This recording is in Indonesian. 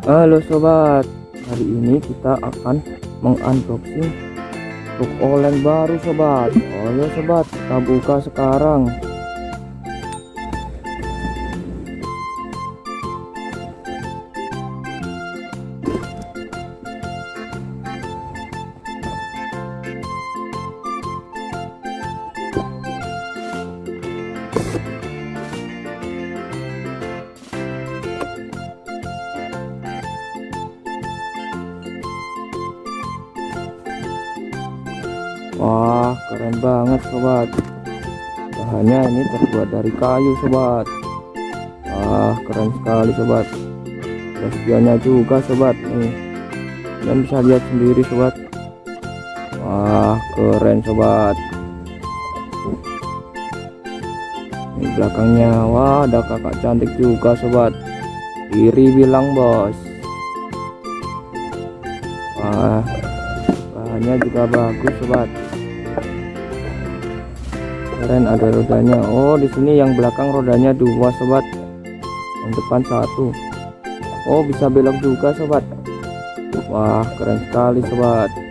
Halo sobat, hari ini kita akan mengunboxing truk oleng baru sobat. Ayo sobat, kita buka sekarang. Wah, keren banget sobat. Bahannya ini terbuat dari kayu sobat. Wah, keren sekali sobat. Ada juga sobat nih. Kalian bisa lihat sendiri sobat. Wah, keren sobat. Ini belakangnya, wah ada kakak cantik juga sobat. Iri bilang bos. Wah, bahannya juga bagus sobat keren ada rodanya. Oh di sini yang belakang rodanya dua sobat. Yang depan satu. Oh bisa belok juga sobat. Wah keren sekali sobat